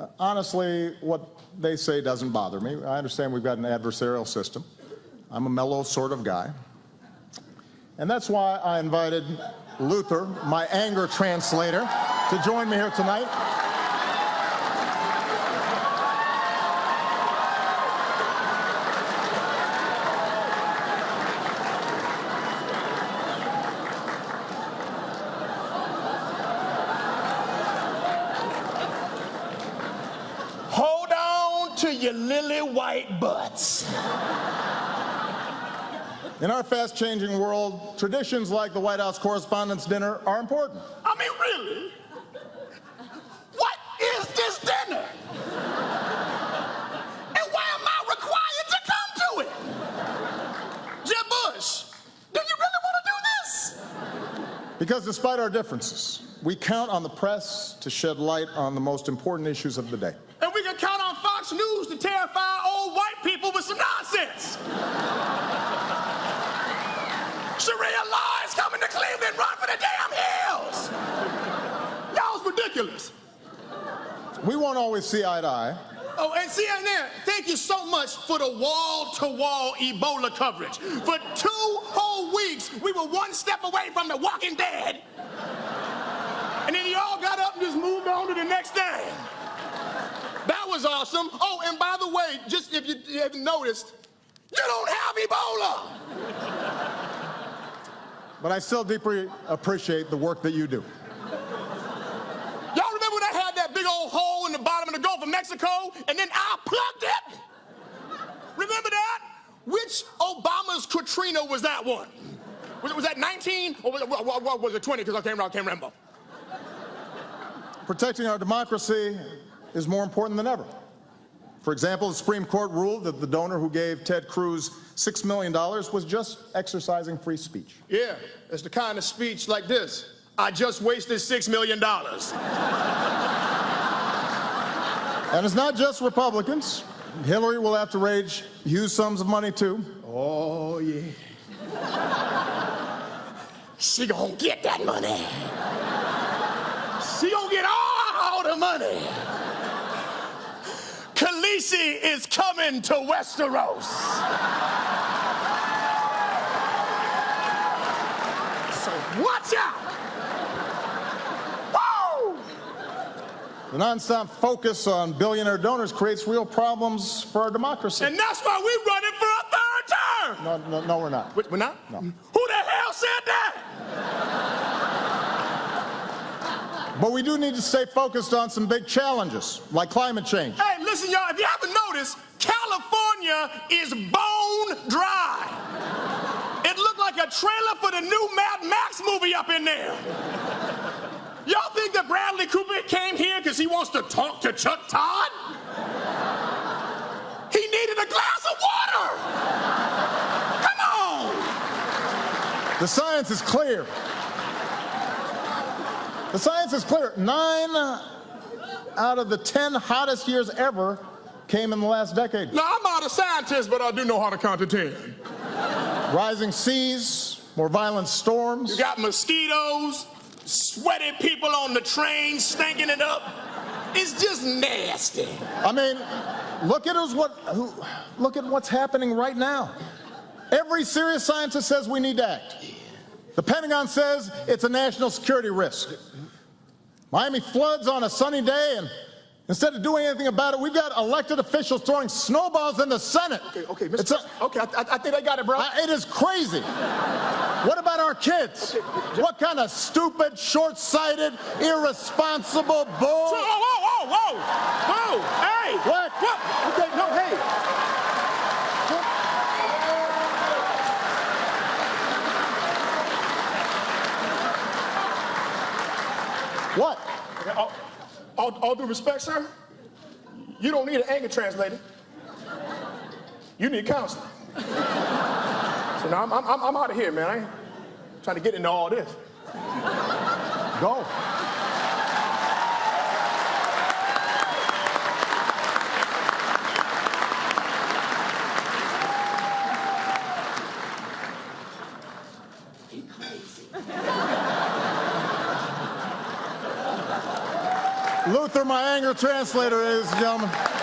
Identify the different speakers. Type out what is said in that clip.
Speaker 1: Uh, honestly, what they say doesn't bother me. I understand we've got an adversarial system. I'm a mellow sort of guy. And that's why I invited Luther, my anger translator, to join me here tonight.
Speaker 2: Hold on to your lily white butts.
Speaker 1: In our fast-changing world, traditions like the White House Correspondents' Dinner are important.
Speaker 2: I mean, really? What is this dinner? And why am I required to come to it? Jeb Bush, do you really want to do this?
Speaker 1: Because despite our differences, we count on the press to shed light on the most important issues of the day.
Speaker 2: And we can count News to terrify old white people with some nonsense. Sharia law is coming to Cleveland. Run for the damn hills. Y'all's ridiculous.
Speaker 1: We won't always see eye to eye,
Speaker 2: Oh, and CNN, thank you so much for the wall-to-wall Ebola coverage. For two whole weeks, we were one step away from the Walking Dead. And then y'all got up and just moved on to the next thing. Was awesome. Oh, and by the way, just if you haven't noticed, you don't have Ebola.
Speaker 1: but I still deeply appreciate the work that you do.
Speaker 2: Y'all remember when I had that big old hole in the bottom of the Gulf of Mexico and then I plugged it? Remember that? Which Obama's Katrina was that one? Was, was that 19 or was it, was it 20? Because I can't, I can't remember.
Speaker 1: Protecting our democracy is more important than ever. For example, the Supreme Court ruled that the donor who gave Ted Cruz $6 million was just exercising free speech.
Speaker 2: Yeah, it's the kind of speech like this. I just wasted $6 million.
Speaker 1: And it's not just Republicans. Hillary will have to raise huge sums of money too.
Speaker 2: Oh, yeah. She gonna get that money. She gonna get all the money. Khaleesi is coming to Westeros. So watch out. Woo!
Speaker 1: The nonstop focus on billionaire donors creates real problems for our democracy.
Speaker 2: And that's why we're running for a third term.
Speaker 1: No, no, no, we're not.
Speaker 2: We're not?
Speaker 1: No.
Speaker 2: Who the hell said that?
Speaker 1: But we do need to stay focused on some big challenges, like climate change.
Speaker 2: Hey, listen, y'all, if you haven't noticed, California is bone dry. It looked like a trailer for the new Mad Max movie up in there. Y'all think that Bradley Cooper came here because he wants to talk to Chuck Todd? He needed a glass of water. Come on.
Speaker 1: The science is clear. The science is clear. Nine out of the 10 hottest years ever came in the last decade.
Speaker 2: Now, I'm not a scientist, but I do know how to count to 10.
Speaker 1: Rising seas, more violent storms.
Speaker 2: You got mosquitoes, sweaty people on the train stinking it up. It's just nasty.
Speaker 1: I mean, look at us what who, look at what's happening right now. Every serious scientist says we need to act. The Pentagon says it's a national security risk. Miami floods on a sunny day, and instead of doing anything about it, we've got elected officials throwing snowballs in the Senate.
Speaker 2: Okay, okay,
Speaker 1: It's
Speaker 2: Mr.
Speaker 1: a-
Speaker 2: okay, I, I think I got it, bro.
Speaker 1: I- it is crazy. What about our kids? What kind of stupid, short-sighted, irresponsible bull?
Speaker 2: Whoa, whoa, whoa, whoa, whoa, hey!
Speaker 1: What?
Speaker 2: What? Okay, no, hey.
Speaker 1: What?
Speaker 2: All, all, all due respect, sir, you don't need an anger translator. You need counseling. So now I'm, I'm, I'm out of here, man. I ain't trying to get into all this.
Speaker 1: Go. Luther, my anger translator, ladies and gentlemen.